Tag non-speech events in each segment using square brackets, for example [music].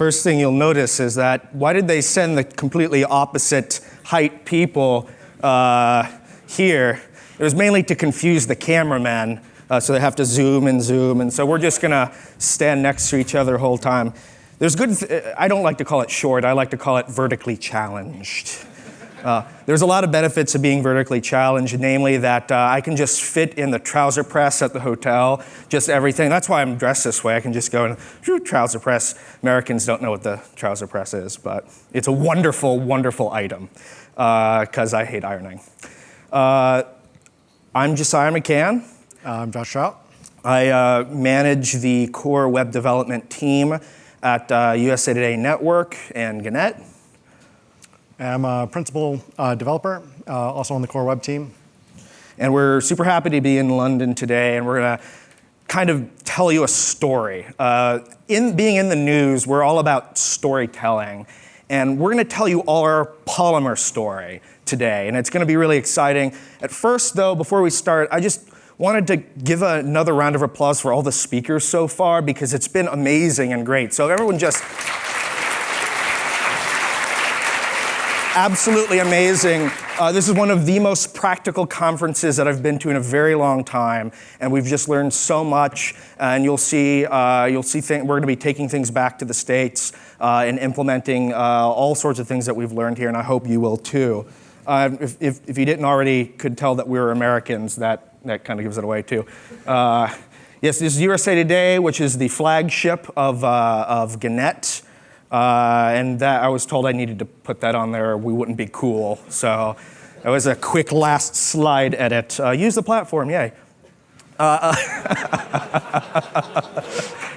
first thing you'll notice is that why did they send the completely opposite height people uh, here? It was mainly to confuse the cameraman, uh, so they have to zoom and zoom, and so we're just gonna stand next to each other the whole time. There's good, th I don't like to call it short, I like to call it vertically challenged. Uh, there's a lot of benefits of being vertically challenged, namely that uh, I can just fit in the trouser press at the hotel, just everything. That's why I'm dressed this way. I can just go and whew, trouser press. Americans don't know what the trouser press is, but it's a wonderful, wonderful item because uh, I hate ironing. Uh, I'm Josiah McCann. I'm Josh Trout. I uh, manage the core web development team at USA Today Network and Gannett. I'm a principal uh, developer, uh, also on the core web team. And we're super happy to be in London today, and we're gonna kind of tell you a story. Uh, in being in the news, we're all about storytelling, and we're gonna tell you all our Polymer story today, and it's gonna be really exciting. At first, though, before we start, I just wanted to give another round of applause for all the speakers so far because it's been amazing and great. So everyone just absolutely amazing. Uh, this is one of the most practical conferences that I've been to in a very long time, and we've just learned so much. And you'll see, uh, you'll see we're going to be taking things back to the states uh, and implementing uh, all sorts of things that we've learned here, and I hope you will too. Uh, if, if, if, you didn't already could tell that we were Americans, that that kind of gives it away too. Uh, yes, this is USA Today, which is the flagship of of Gannett. Uh, and that I was told I needed to put that on there, we wouldn't be cool. So it was a quick last slide edit. Uh, use the platform, yay. Uh, [laughs]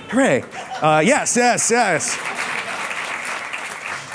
hooray. Uh, yes, yes, yes.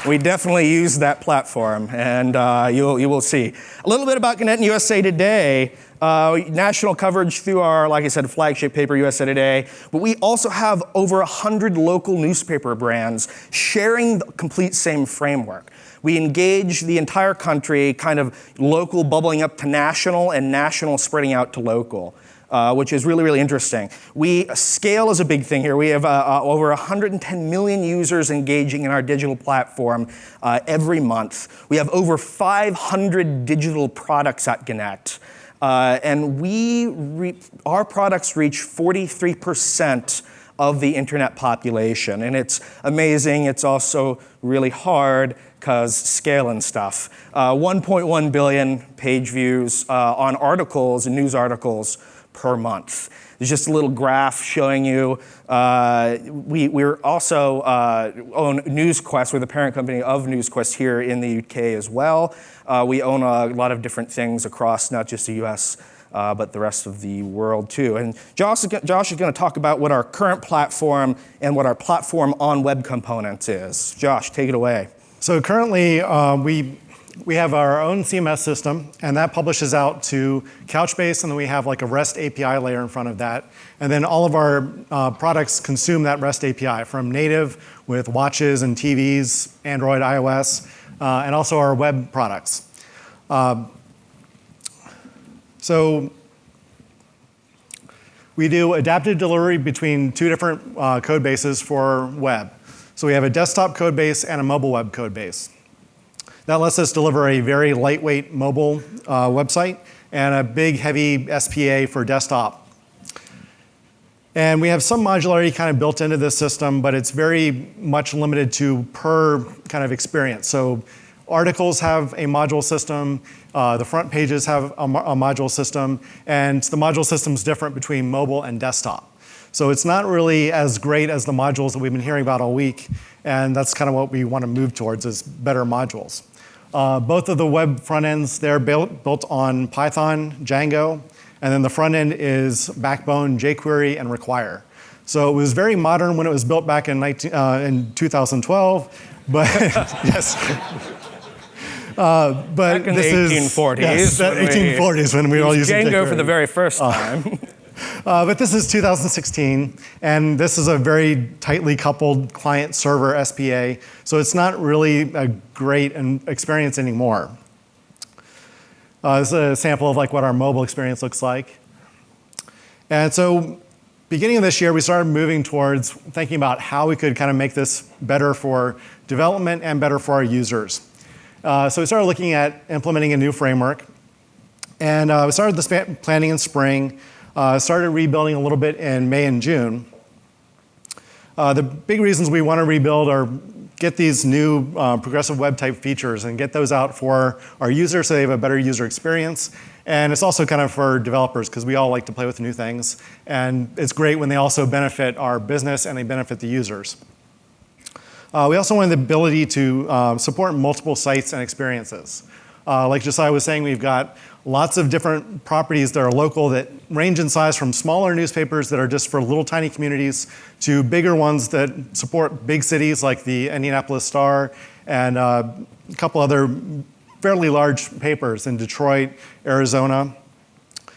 We definitely use that platform, and uh, you'll, you will see. A little bit about Gannett and USA Today. Uh, national coverage through our, like I said, flagship paper, USA Today, but we also have over 100 local newspaper brands sharing the complete same framework. We engage the entire country, kind of local bubbling up to national and national spreading out to local. Uh, which is really, really interesting. We, scale is a big thing here. We have uh, uh, over 110 million users engaging in our digital platform uh, every month. We have over 500 digital products at Gannett. Uh, and we our products reach 43% of the internet population. And it's amazing. It's also really hard because scale and stuff. 1.1 uh, billion page views uh, on articles and news articles per month. There's just a little graph showing you. Uh, we, we're also uh, own NewsQuest. We're the parent company of NewsQuest here in the UK as well. Uh, we own a lot of different things across not just the US, uh, but the rest of the world too. And Josh is, Josh is going to talk about what our current platform and what our platform on web components is. Josh, take it away. So currently, uh, we we have our own CMS system, and that publishes out to Couchbase, and then we have like a REST API layer in front of that. And then all of our uh, products consume that REST API from native with watches and TVs, Android, iOS, uh, and also our web products. Uh, so we do adaptive delivery between two different uh, code bases for web. So we have a desktop code base and a mobile web code base. That lets us deliver a very lightweight mobile uh, website and a big heavy SPA for desktop. And we have some modularity kind of built into this system, but it's very much limited to per kind of experience. So articles have a module system, uh, the front pages have a, a module system, and the module system is different between mobile and desktop. So it's not really as great as the modules that we've been hearing about all week, and that's kind of what we want to move towards is better modules. Uh, both of the web front ends, they're built, built on Python, Django, and then the front end is Backbone, jQuery, and Require. So it was very modern when it was built back in, 19, uh, in 2012, but [laughs] yes. Uh, but back in this the 1840s. Is, yes, 1840s when we were all using Django for the very first uh, time. [laughs] Uh, but this is 2016, and this is a very tightly coupled client-server SPA, so it's not really a great experience anymore. Uh, this is a sample of like what our mobile experience looks like. And so beginning of this year, we started moving towards thinking about how we could kind of make this better for development and better for our users. Uh, so we started looking at implementing a new framework. And uh, we started the planning in spring, uh, started rebuilding a little bit in May and June. Uh, the big reasons we want to rebuild are get these new uh, progressive web type features and get those out for our users so they have a better user experience. And it's also kind of for developers because we all like to play with new things. And it's great when they also benefit our business and they benefit the users. Uh, we also wanted the ability to uh, support multiple sites and experiences. Uh, like Josiah was saying, we've got lots of different properties that are local that range in size from smaller newspapers that are just for little tiny communities to bigger ones that support big cities like the Indianapolis Star and uh, a couple other fairly large papers in Detroit, Arizona.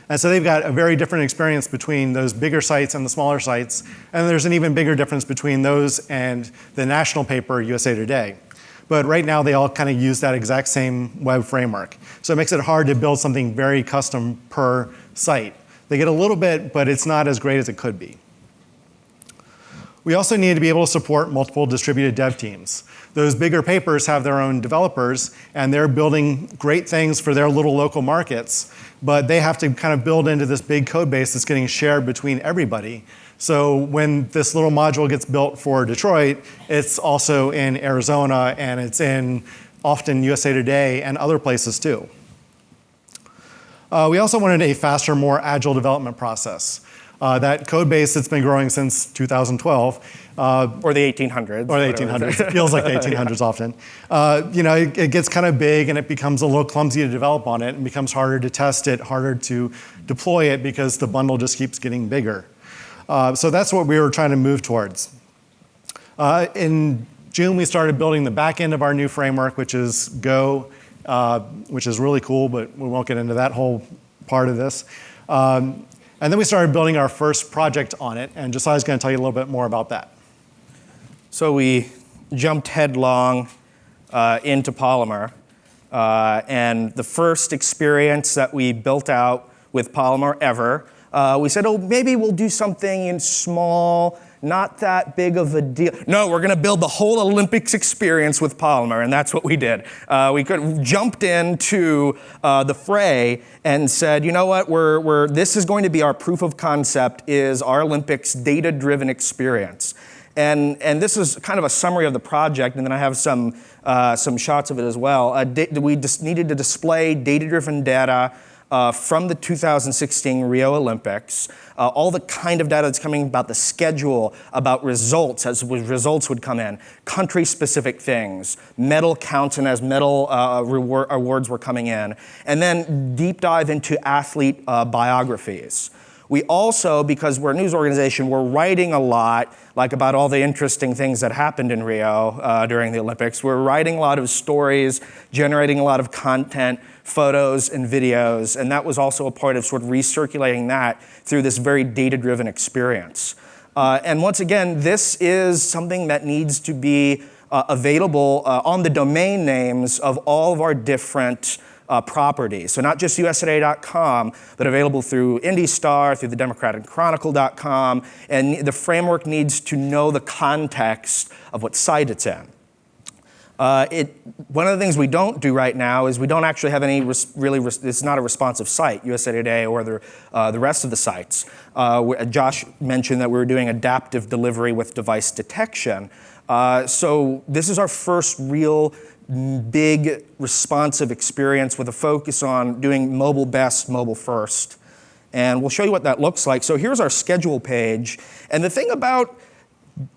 And so they've got a very different experience between those bigger sites and the smaller sites. And there's an even bigger difference between those and the national paper, USA Today. But right now, they all kind of use that exact same web framework. So it makes it hard to build something very custom per site. They get a little bit, but it's not as great as it could be. We also need to be able to support multiple distributed dev teams. Those bigger papers have their own developers, and they're building great things for their little local markets, but they have to kind of build into this big code base that's getting shared between everybody. So when this little module gets built for Detroit, it's also in Arizona and it's in often USA Today and other places too. Uh, we also wanted a faster, more agile development process. Uh, that code base that's been growing since 2012. Uh, or the 1800s. Or the 1800s. It [laughs] feels like the 1800s yeah. often. Uh, you know, it, it, gets kind of big and it becomes a little clumsy to develop on it and becomes harder to test it, harder to deploy it because the bundle just keeps getting bigger. Uh, so that's what we were trying to move towards. Uh, in June, we started building the back end of our new framework, which is Go, uh, which is really cool, but we won't get into that whole part of this. Um, and then we started building our first project on it, and Josiah's going to tell you a little bit more about that. So we jumped headlong uh, into Polymer, uh, and the first experience that we built out with Polymer ever uh, we said, oh, maybe we'll do something in small, not that big of a deal. No, we're going to build the whole Olympics experience with Polymer, and that's what we did. Uh, we could, jumped into uh, the fray and said, you know what, we're, we're, this is going to be our proof of concept is our Olympics data-driven experience. And, and this is kind of a summary of the project, and then I have some, uh, some shots of it as well. Uh, we just needed to display data-driven data uh, from the 2016 Rio Olympics, uh, all the kind of data that's coming about the schedule, about results as results would come in, country-specific things, medal counts and as medal uh, reward, awards were coming in, and then deep dive into athlete uh, biographies. We also, because we're a news organization, we're writing a lot like about all the interesting things that happened in Rio uh, during the Olympics. We're writing a lot of stories, generating a lot of content, photos and videos, and that was also a part of sort of recirculating that through this very data-driven experience. Uh, and once again, this is something that needs to be uh, available uh, on the domain names of all of our different uh, properties. So not just usatoday.com, but available through IndyStar, through the DemocratandChronicle.com, and the framework needs to know the context of what site it's in. Uh, it, one of the things we don't do right now is we don't actually have any really, it's not a responsive site, USA Today or the, uh, the rest of the sites. Uh, Josh mentioned that we were doing adaptive delivery with device detection. Uh, so this is our first real big responsive experience with a focus on doing mobile best, mobile first. And we'll show you what that looks like. So here's our schedule page. And the thing about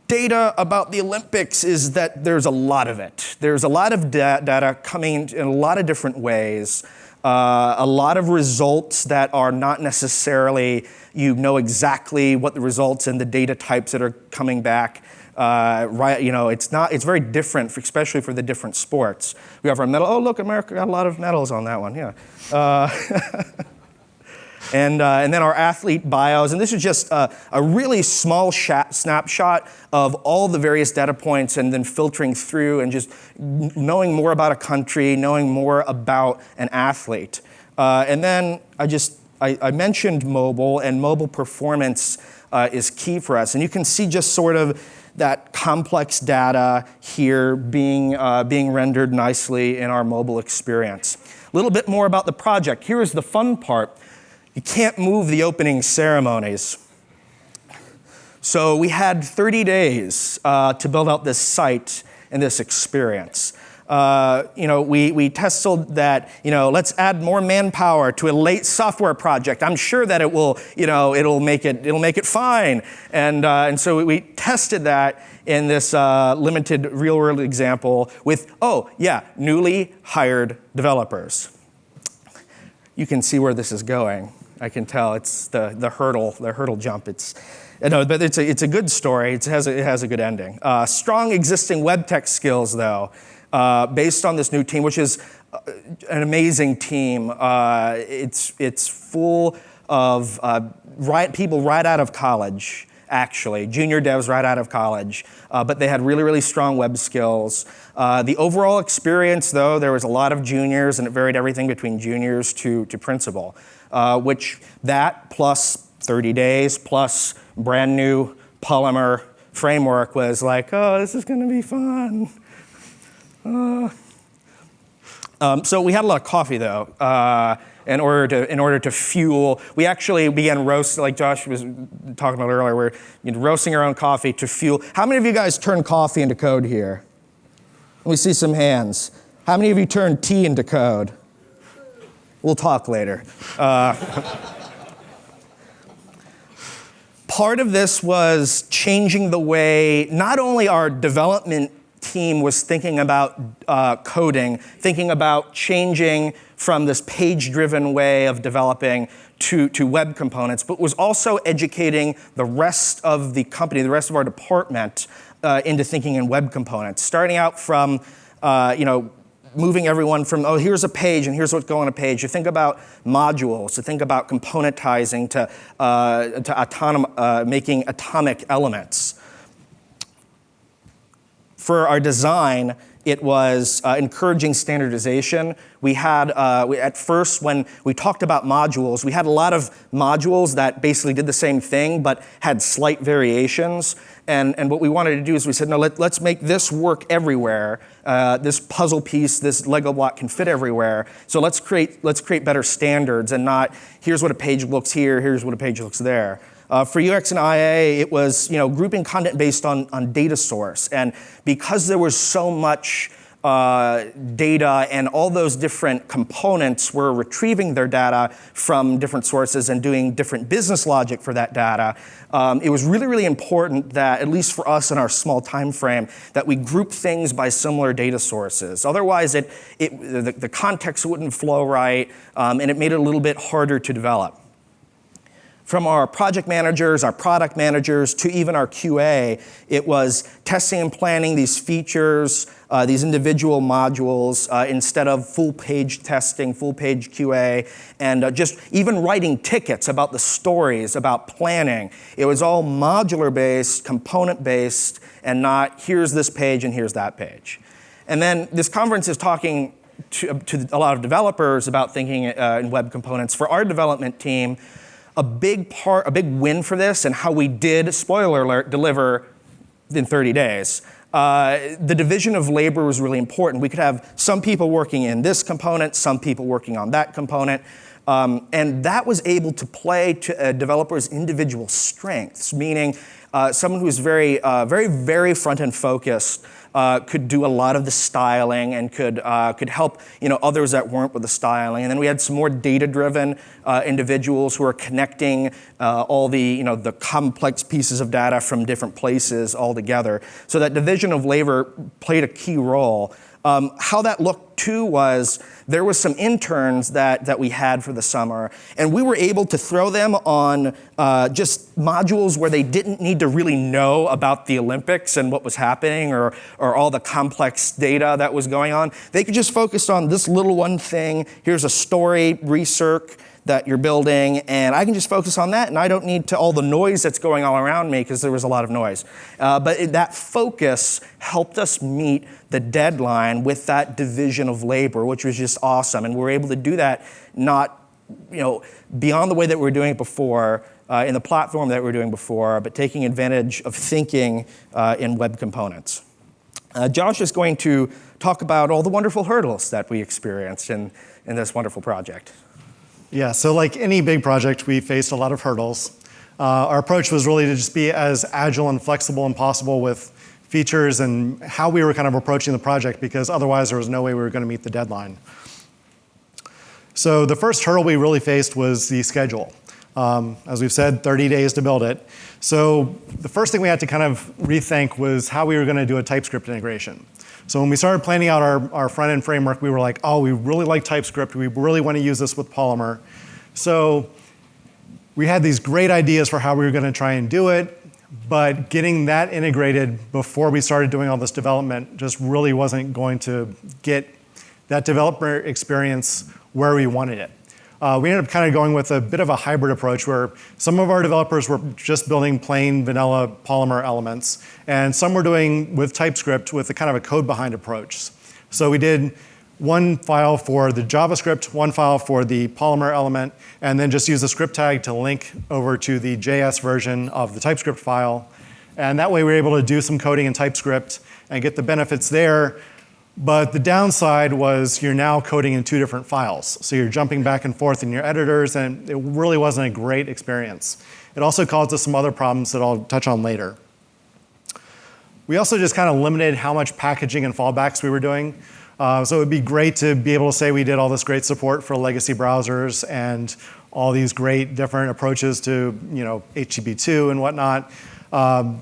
data about the Olympics is that there's a lot of it. There's a lot of da data coming in a lot of different ways. Uh, a lot of results that are not necessarily, you know exactly what the results and the data types that are coming back uh, right, you know, it's not, it's very different, for, especially for the different sports. We have our medal, oh look, America got a lot of medals on that one, yeah. Uh, [laughs] and, uh, and then our athlete bios, and this is just a, really small snapshot of all the various data points and then filtering through and just knowing more about a country, knowing more about an athlete. Uh, and then I just, I, I mentioned mobile and mobile performance uh, is key for us. And you can see just sort of that complex data here being, uh, being rendered nicely in our mobile experience. A little bit more about the project. Here is the fun part. You can't move the opening ceremonies. So we had 30 days uh, to build out this site and this experience. Uh, you know, we, we tested that, you know, let's add more manpower to a late software project. I'm sure that it will, you know, it'll make it, it'll make it fine. And, uh, and so we tested that in this uh, limited real world example with, oh, yeah, newly hired developers. You can see where this is going. I can tell it's the, the hurdle, the hurdle jump. It's, no, but it's a, it's a good story. It has a, it has a good ending. Uh, strong existing web tech skills, though uh, based on this new team, which is uh, an amazing team. Uh, it's, it's full of uh, right, people right out of college, actually, junior devs right out of college, uh, but they had really, really strong web skills. Uh, the overall experience, though, there was a lot of juniors, and it varied everything between juniors to, to principal, which that plus 30 days plus brand new Polymer framework was like, oh, this is going to be fun. Uh, um, so we had a lot of coffee though. Uh, in order to in order to fuel, we actually began roast like Josh was talking about earlier. We're you know, roasting our own coffee to fuel. How many of you guys turn coffee into code here? Let me see some hands. How many of you turn tea into code? We'll talk later. Uh, part of this was changing the way not only our development team was thinking about uh, coding, thinking about changing from this page-driven way of developing to, to web components, but was also educating the rest of the company, the rest of our department, uh, into thinking in web components. Starting out from, uh, you know, moving everyone from, oh, here's a page and here's what's going on a page, You think about modules, to think about componentizing, to, uh, to autonom uh, making atomic elements. For our design, it was uh, encouraging standardization. We had, uh, we, at first, when we talked about modules, we had a lot of modules that basically did the same thing, but had slight variations. And, and what we wanted to do is we said, no, let, us make this work everywhere. Uh, this puzzle piece, this Lego block can fit everywhere. So let's create, let's create better standards and not, here's what a page looks here, here's what a page looks there. Uh, for UX and IA, it was you know, grouping content based on, on data source. And because there was so much uh, data and all those different components were retrieving their data from different sources and doing different business logic for that data, um, it was really, really important that, at least for us in our small time frame, that we group things by similar data sources. Otherwise, it, it, the, the context wouldn't flow right, um, and it made it a little bit harder to develop from our project managers, our product managers, to even our QA, it was testing and planning these features, uh, these individual modules, uh, instead of full page testing, full page QA, and uh, just even writing tickets about the stories, about planning. It was all modular based, component based, and not here's this page and here's that page. And then this conference is talking to, to a lot of developers about thinking uh, in web components. For our development team, a big part, a big win for this and how we did, spoiler alert, deliver in 30 days. Uh, the division of labor was really important. We could have some people working in this component, some people working on that component. Um, and that was able to play to a developer's individual strengths, meaning uh, someone who's very, uh, very, very front-end focused uh, could do a lot of the styling and could, uh, could help you know, others that weren't with the styling. And then we had some more data-driven uh, individuals who are connecting uh, all the, you know, the complex pieces of data from different places all together. So that division of labor played a key role. Um, how that looked too was there was some interns that, that we had for the summer, and we were able to throw them on uh, just modules where they didn't need to really know about the Olympics and what was happening or, or all the complex data that was going on. They could just focus on this little one thing. Here's a story, research, that you're building, and I can just focus on that, and I don't need to all the noise that's going all around me because there was a lot of noise. Uh, but it, that focus helped us meet the deadline with that division of labor, which was just awesome, and we were able to do that not you know, beyond the way that we were doing it before, uh, in the platform that we were doing before, but taking advantage of thinking uh, in web components. Uh, Josh is going to talk about all the wonderful hurdles that we experienced in, in this wonderful project. Yeah, so like any big project, we faced a lot of hurdles. Uh, our approach was really to just be as agile and flexible and possible with features and how we were kind of approaching the project because otherwise there was no way we were going to meet the deadline. So the first hurdle we really faced was the schedule. Um, as we've said, 30 days to build it. So the first thing we had to kind of rethink was how we were going to do a TypeScript integration. So when we started planning out our, our front-end framework, we were like, oh, we really like TypeScript. We really want to use this with Polymer. So we had these great ideas for how we were going to try and do it, but getting that integrated before we started doing all this development just really wasn't going to get that developer experience where we wanted it. Uh, we ended up kind of going with a bit of a hybrid approach where some of our developers were just building plain vanilla Polymer elements, and some were doing with TypeScript with a kind of a code behind approach. So we did one file for the JavaScript, one file for the Polymer element, and then just use the script tag to link over to the JS version of the TypeScript file. And that way we were able to do some coding in TypeScript and get the benefits there. But the downside was you're now coding in two different files. So you're jumping back and forth in your editors, and it really wasn't a great experience. It also caused us some other problems that I'll touch on later. We also just kind of limited how much packaging and fallbacks we were doing. Uh, so it would be great to be able to say we did all this great support for legacy browsers and all these great different approaches to you know HTTP2 and whatnot. Um,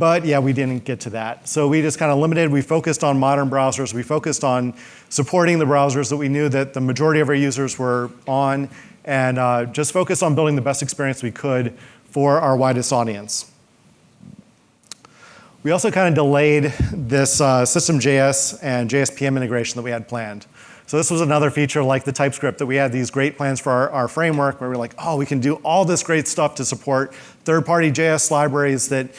but yeah, we didn't get to that. So we just kind of limited. We focused on modern browsers. We focused on supporting the browsers that we knew that the majority of our users were on, and uh, just focused on building the best experience we could for our widest audience. We also kind of delayed this uh, System.js and JSPM integration that we had planned. So this was another feature like the TypeScript that we had these great plans for our, our framework where we're like, oh, we can do all this great stuff to support third-party JS libraries that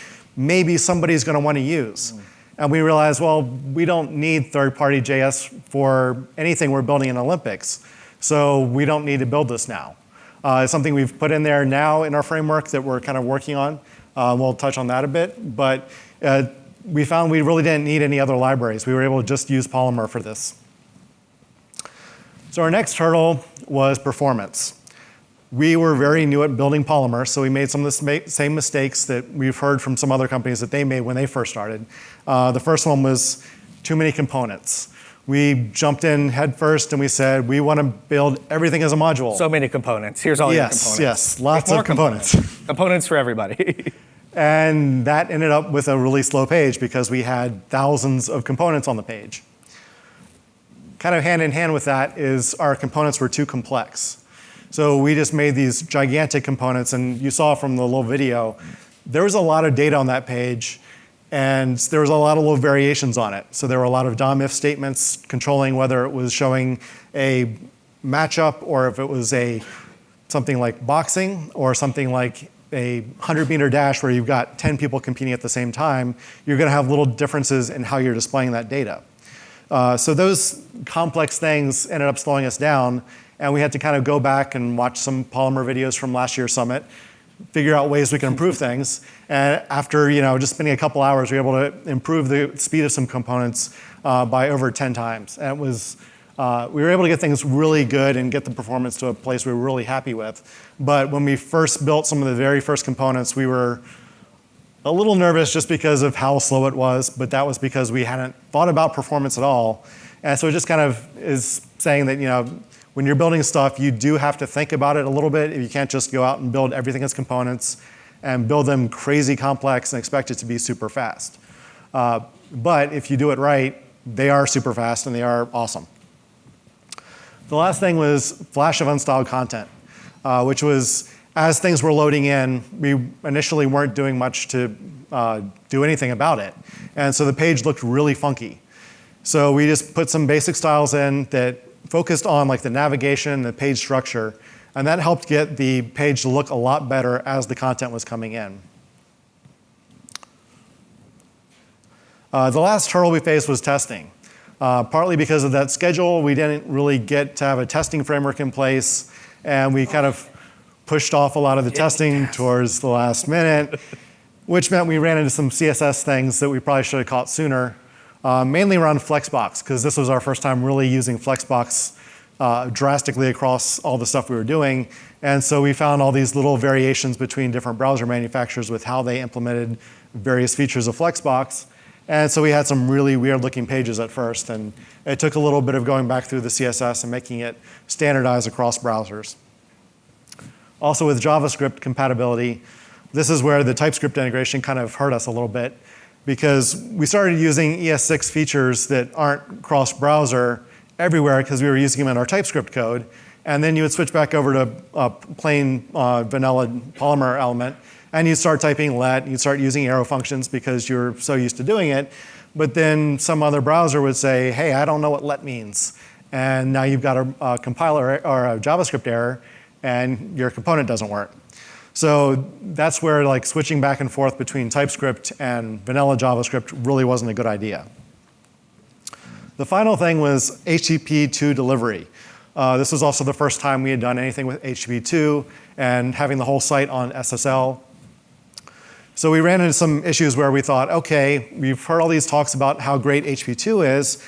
maybe somebody's going to want to use. Mm. And we realized, well, we don't need third-party JS for anything we're building in Olympics. So we don't need to build this now. Uh, it's something we've put in there now in our framework that we're kind of working on. Uh, we'll touch on that a bit. But uh, we found we really didn't need any other libraries. We were able to just use Polymer for this. So our next hurdle was performance. We were very new at building Polymer, so we made some of the same mistakes that we've heard from some other companies that they made when they first started. Uh, the first one was too many components. We jumped in head first and we said, we want to build everything as a module. So many components. Here's all yes, your components. Yes, lots of components. Components, components for everybody. [laughs] And that ended up with a really slow page because we had thousands of components on the page. Kind of hand in hand with that is our components were too complex. So we just made these gigantic components, and you saw from the little video, there was a lot of data on that page, and there was a lot of little variations on it. So there were a lot of DOM-if statements controlling whether it was showing a matchup or if it was a something like boxing or something like a 100 meter dash where you've got 10 people competing at the same time, you're going to have little differences in how you're displaying that data. Uh, so those complex things ended up slowing us down, and we had to kind of go back and watch some Polymer videos from last year's summit, figure out ways we can improve [laughs] things. And after you know just spending a couple hours, we were able to improve the speed of some components uh, by over 10 times. And it was uh, we were able to get things really good and get the performance to a place we were really happy with. But when we first built some of the very first components, we were a little nervous just because of how slow it was, but that was because we hadn't thought about performance at all. And so it just kind of is saying that, you know, when you're building stuff, you do have to think about it a little bit. You can't just go out and build everything as components and build them crazy complex and expect it to be super fast. Uh, but if you do it right, they are super fast and they are awesome. The last thing was flash of unstyled content, uh, which was as things were loading in, we initially weren't doing much to uh, do anything about it. And so the page looked really funky. So we just put some basic styles in that focused on like the navigation, the page structure, and that helped get the page to look a lot better as the content was coming in. Uh, the last hurdle we faced was testing. Uh, partly because of that schedule, we didn't really get to have a testing framework in place. and we kind of pushed off a lot of the testing towards the last minute, which meant we ran into some CSS things that we probably should have caught sooner, uh, mainly around Flexbox, because this was our first time really using Flexbox uh, drastically across all the stuff we were doing. And so we found all these little variations between different browser manufacturers with how they implemented various features of Flexbox. And so we had some really weird looking pages at first. And it took a little bit of going back through the CSS and making it standardized across browsers. Also with JavaScript compatibility, this is where the TypeScript integration kind of hurt us a little bit because we started using ES6 features that aren't cross-browser everywhere because we were using them in our TypeScript code. And then you would switch back over to a plain uh, vanilla Polymer element, and you'd start typing let, you'd start using arrow functions because you're so used to doing it. But then some other browser would say, hey, I don't know what let means. And now you've got a, a compiler or a JavaScript error, and your component doesn't work. So that's where like switching back and forth between TypeScript and vanilla JavaScript really wasn't a good idea. The final thing was HTTP2 delivery. Uh, this was also the first time we had done anything with HTTP2 and having the whole site on SSL. So we ran into some issues where we thought, okay, we've heard all these talks about how great HTTP2 is.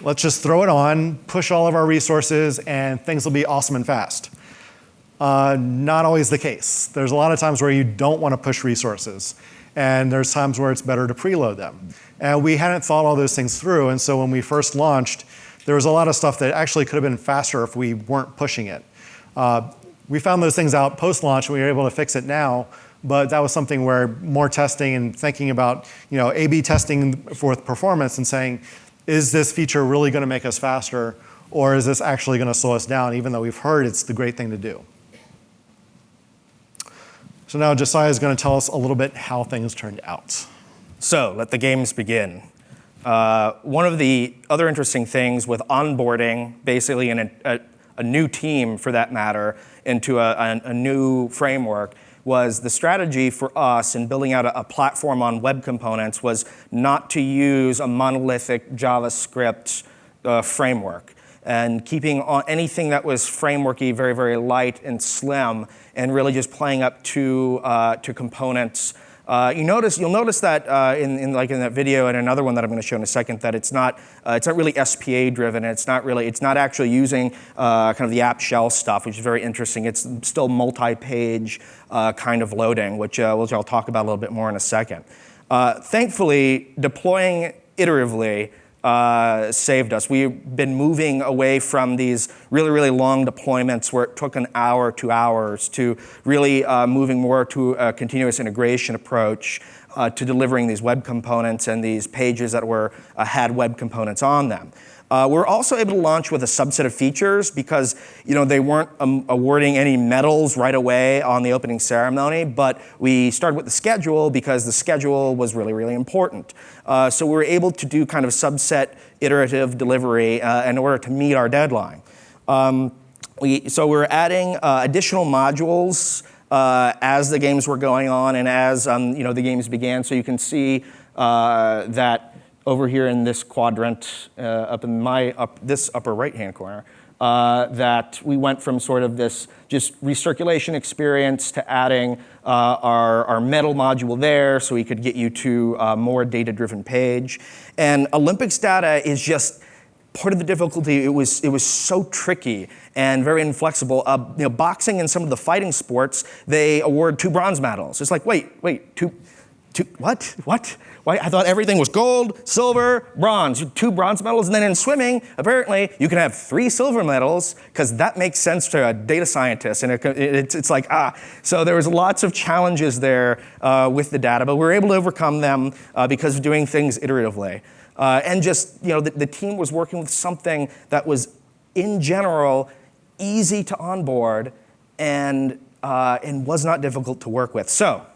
Let's just throw it on, push all of our resources, and things will be awesome and fast. Uh, not always the case. There's a lot of times where you don't want to push resources. And there's times where it's better to preload them. And we hadn't thought all those things through. And so when we first launched, there was a lot of stuff that actually could have been faster if we weren't pushing it. Uh, we found those things out post-launch and we were able to fix it now, but that was something where more testing and thinking about, you know, A-B testing for performance and saying, is this feature really gonna make us faster or is this actually gonna slow us down even though we've heard it's the great thing to do. So now Josiah is gonna tell us a little bit how things turned out. So let the games begin. Uh, one of the other interesting things with onboarding, basically a, a new team for that matter, into a, a, a, new framework, was the strategy for us in building out a, platform on web components was not to use a monolithic JavaScript uh, framework and keeping on anything that was frameworky very, very light and slim and really just playing up to, uh, to components uh, you notice, you'll notice that uh, in, in, like in that video and another one that I'm going to show in a second that it's not, uh, it's not really SPA driven. It's not really, it's not actually using uh, kind of the app shell stuff, which is very interesting. It's still multi-page uh, kind of loading, which, which I'll talk about a little bit more in a second. thankfully, deploying iteratively uh, saved us. We've been moving away from these really, really long deployments where it took an hour, two hours, to really uh, moving more to a continuous integration approach uh, to delivering these web components and these pages that were uh, had web components on them. Uh, we're also able to launch with a subset of features because you know, they weren't um, awarding any medals right away on the opening ceremony, but we started with the schedule because the schedule was really, really important. Uh, so we were able to do kind of subset iterative delivery uh, in order to meet our deadline. Um, we, so we're adding uh, additional modules uh, as the games were going on and as um, you know, the games began. So you can see uh, that over here in this quadrant, uh, up in my up, this upper right-hand corner, uh, that we went from sort of this just recirculation experience to adding uh, our, our medal module there so we could get you to a more data-driven page. And Olympics data is just part of the difficulty. It was, it was so tricky and very inflexible. Uh, you know, boxing and some of the fighting sports, they award two bronze medals. It's like, wait, wait, two, two, what, what? Why? I thought everything was gold, silver, bronze, two bronze medals, and then in swimming, apparently you can have three silver medals because that makes sense to a data scientist, and it, it, it's, like, ah. So there was lots of challenges there uh, with the data, but we were able to overcome them uh, because of doing things iteratively. Uh, and just, you know, the, the team was working with something that was, in general, easy to onboard and, uh, and was not difficult to work with. So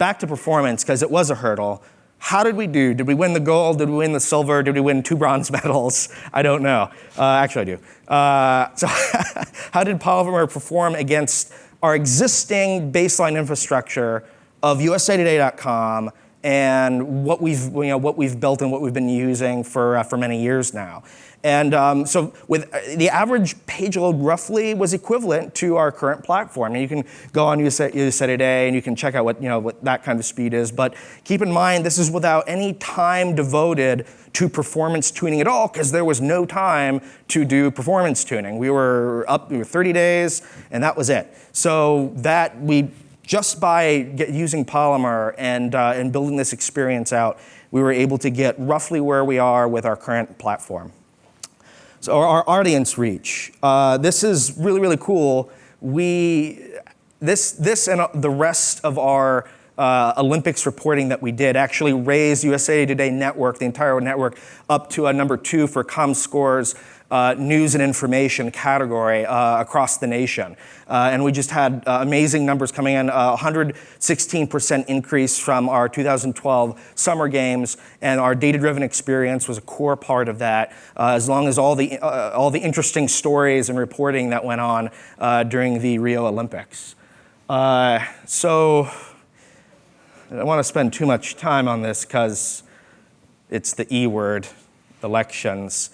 back to performance, because it was a hurdle. How did we do? Did we win the gold? Did we win the silver? Did we win two bronze [laughs] medals? I don't know. Uh, actually, I do. Uh, so [laughs] how did Polymer perform against our existing baseline infrastructure of usatoday.com and what we've, you know, what we've built and what we've been using for, uh, for many years now. And um, so with uh, the average page load roughly was equivalent to our current platform. And you can go on USA, USA Today and you can check out what, you know, what that kind of speed is. But keep in mind, this is without any time devoted to performance tuning at all because there was no time to do performance tuning. We were up we were 30 days and that was it. So that we, just by get, using Polymer and, uh, and building this experience out, we were able to get roughly where we are with our current platform. So our audience reach. Uh, this is really, really cool. We, this, this and the rest of our uh, Olympics reporting that we did actually raised USA Today Network, the entire network, up to a number two for ComScore's uh, news and information category uh, across the nation. Uh, and we just had uh, amazing numbers coming in, 116% increase from our 2012 Summer Games, and our data-driven experience was a core part of that, uh, as long as all the, uh, all the interesting stories and reporting that went on during the Rio Olympics. so I don't want to spend too much time on this because it's the E word, elections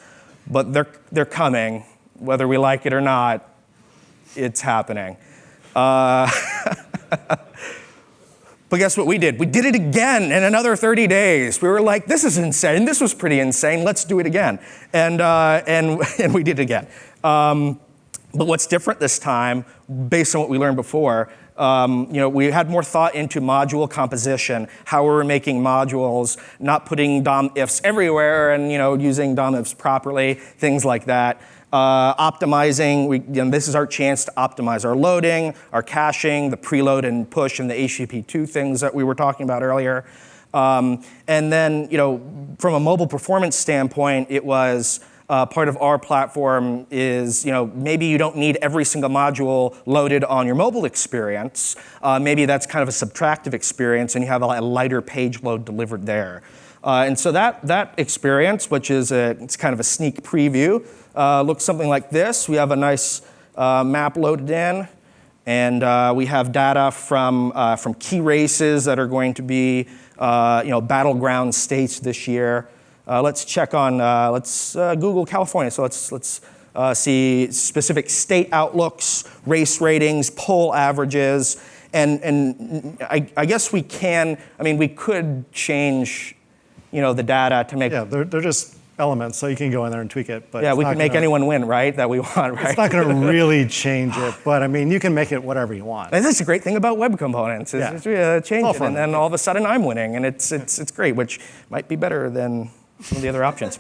but they're, they're coming, whether we like it or not, it's happening. Uh, [laughs] but guess what we did? We did it again in another 30 days. We were like, this is insane. This was pretty insane. Let's do it again. And, uh, and, [laughs] and we did it again. Um, but what's different this time, based on what we learned before, um, you know, we had more thought into module composition, how we were making modules, not putting DOM ifs everywhere and you know, using DOM ifs properly, things like that. Uh, optimizing, we, you know, this is our chance to optimize our loading, our caching, the preload and push, and the HTTP2 things that we were talking about earlier. Um, and then, you know, from a mobile performance standpoint, it was uh, part of our platform is, you know, maybe you don't need every single module loaded on your mobile experience. Uh, maybe that's kind of a subtractive experience and you have a, lighter page load delivered there. Uh, and so that, that experience, which is a, it's kind of a sneak preview, uh, looks something like this. We have a nice uh, map loaded in. And uh, we have data from, from key races that are going to be you know, battleground states this year. Uh, let's check on, uh, let's uh, Google California. So let's, let's uh, see specific state outlooks, race ratings, poll averages, and, and I, I, guess we can, I mean, we could change, you know, the data to make. Yeah, they're, they're just elements, so you can go in there and tweak it. But yeah, we can make anyone win, right? That we [laughs] want, right? It's not going [laughs] to really change it, but I mean, you can make it whatever you want. And that's a great thing about web components. Is yeah. uh, change it, and then all of a sudden I'm winning, and it's it's it's great, which might be better than some of the other options.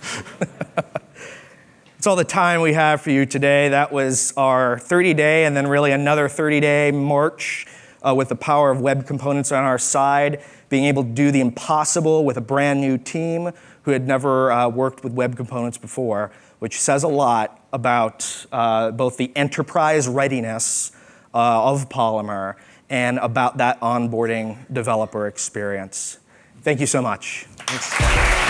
[laughs] That's all the time we have for you today. That was our 30 day and then really another 30 day march uh, with the power of web components on our side, being able to do the impossible with a brand new team who had never uh, worked with web components before, which says a lot about uh, both the enterprise readiness uh, of Polymer and about that onboarding developer experience. Thank you so much. Thanks.